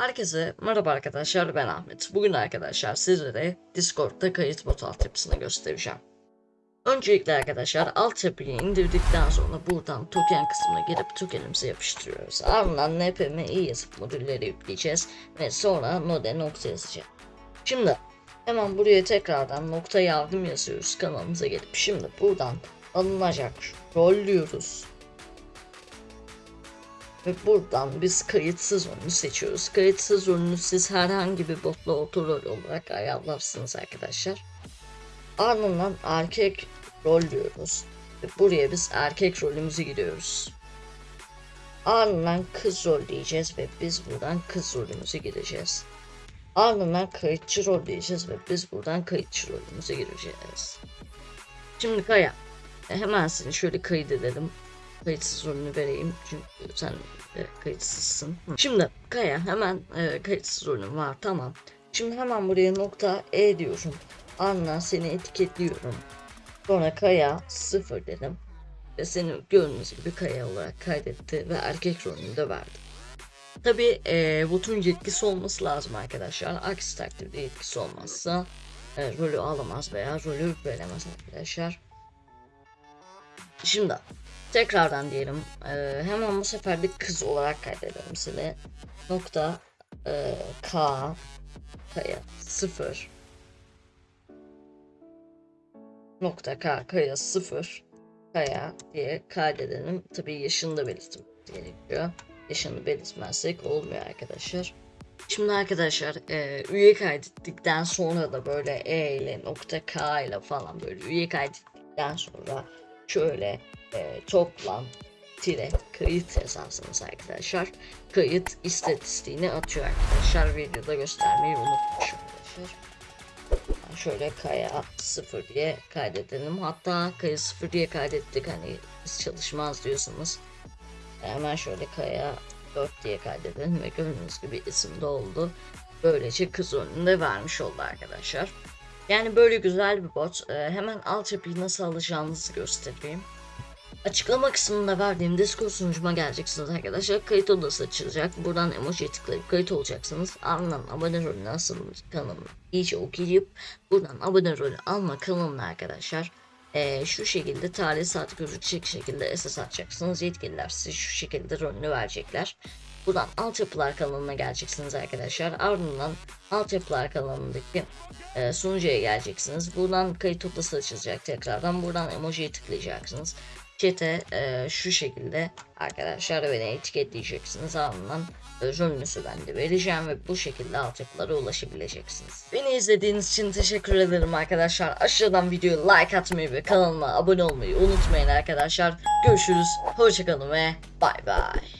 Herkese merhaba arkadaşlar ben Ahmet. Bugün arkadaşlar sizlere Discord'da kayıt bot altyapısını göstereceğim. Öncelikle arkadaşlar altyapıyı indirdikten sonra buradan token kısmına gelip tokenimizi yapıştırıyoruz. Ardından npm i yazıp modülleri yükleyeceğiz ve sonra node nokta yazacağız. Şimdi hemen buraya tekrardan nokta yardım yazıyoruz kanalımıza gelip şimdi buradan alınacak rol diyoruz. Ve buradan biz kayıtsız rolünü seçiyoruz. Kayıtsız rolünü siz herhangi bir botla otorol olarak ayarlarsınız arkadaşlar. Ardından erkek rol diyoruz. Ve buraya biz erkek rolümüzü giriyoruz. Ardından kız rol diyeceğiz ve biz buradan kız rolümüzü gireceğiz. Ardından kayıtçı rol diyeceğiz ve biz buradan kayıtçı rolümüze gireceğiz. Şimdi Kaya, hemen seni şöyle kaydedelim kayıtsız rolünü vereyim çünkü sen e, kayıtsızsın. Şimdi Kaya hemen e, kayıtsız rolün var tamam. Şimdi hemen buraya nokta E diyorum. Anla seni etiketliyorum. Sonra Kaya sıfır dedim. Ve seni gördüğünüz gibi Kaya olarak kaydetti ve erkek rolünü de verdi. Tabi e, botun yetkisi olması lazım arkadaşlar. Aksi takdirde yetkisi olmazsa e, rolü alamaz veya rolü veremez arkadaşlar. Şimdi tekrardan diyelim e, hemen bu sefer de kız olarak kaydedelim seni. Nokta e, K Kaya 0 Nokta K Kaya 0 Kaya diye kaydedelim. Tabii yaşını da belirtmemiz gerekiyor. Yaşını belirtmezsek olmuyor arkadaşlar. Şimdi arkadaşlar e, üye kaydettikten sonra da böyle E ile nokta K ile falan böyle üye kaydettikten sonra şöyle e, toplam tire kayıt yazarsınız arkadaşlar. Kayıt istatistiğini atıyor arkadaşlar. Videoda göstermeyi unutmuşum arkadaşlar. Ben Şöyle kaya 0 diye kaydedelim. Hatta kaya 0 diye kaydettik hani biz çalışmaz diyorsanız. Hemen şöyle kaya 4 diye kaydedelim ve gördüğünüz gibi isim de oldu. Böylece kız önünde vermiş oldu arkadaşlar. Yani böyle güzel bir bot. Ee, hemen altyapıyı nasıl alacağınızı göstereyim. Açıklama kısmında verdiğim Discord sunucuma geleceksiniz arkadaşlar. Kayıt odası açılacak. Buradan emoji tıklayıp kayıt olacaksınız. Ardından abone rolü nasıl kanalını iyice okuyup buradan abone rolü alma kanalına arkadaşlar. Ee, şu şekilde tarih saat gözükecek şekilde SS atacaksınız. Yetkililer size şu şekilde rolünü verecekler. Buradan altyapılar kanalına geleceksiniz arkadaşlar. Ardından altyapılar kanalındaki e, sunucuya geleceksiniz. Buradan kayıt odası açılacak tekrardan. Buradan emojiye tıklayacaksınız. Chat'e e, şu şekilde arkadaşlar beni etiketleyeceksiniz. Ardından rolünüzü ben de vereceğim ve bu şekilde altyapılara ulaşabileceksiniz. Beni izlediğiniz için teşekkür ederim arkadaşlar. Aşağıdan videoyu like atmayı ve kanalıma abone olmayı unutmayın arkadaşlar. Görüşürüz. Hoşçakalın ve bay bay.